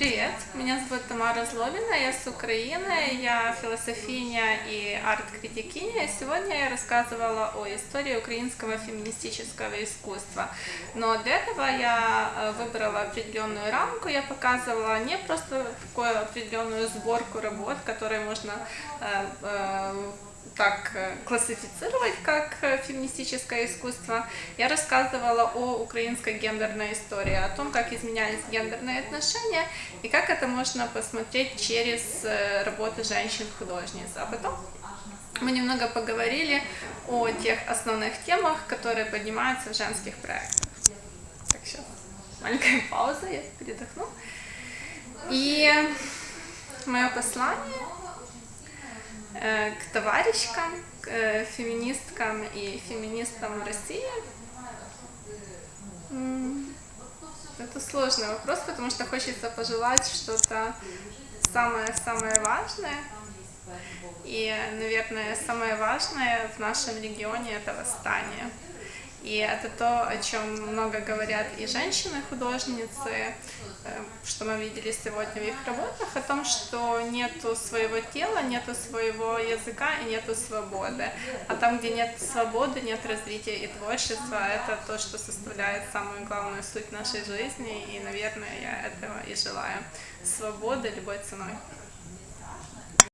Привет, меня зовут Тамара Злобина, я с Украины, я философиня и арт-критикиня. Сегодня я рассказывала о истории украинского феминистического искусства. Но для этого я э, выбрала определенную рамку, я показывала не просто такую определенную сборку работ, которые можно э, э, так э, классифицировать как э, феминистическое искусство, я рассказывала о украинской гендерной истории, о том, как изменялись гендерные отношения и как это можно посмотреть через э, работы женщин-художниц. А потом мы немного поговорили о тех основных темах, которые поднимаются в женских проектах. Так, сейчас маленькая пауза, я передохну. И мое послание к товарищкам, к э, феминисткам и феминистам России? Это сложный вопрос, потому что хочется пожелать что-то самое-самое важное. И, наверное, самое важное в нашем регионе это восстание. И это то, о чем много говорят и женщины-художницы, э, что мы видели сегодня в их работах, о том, что нету своего тела, нету своего языка и нету свободы. А там, где нет свободы, нет развития и творчества, это то, что составляет самую главную суть нашей жизни, и, наверное, я этого и желаю. Свободы любой ценой.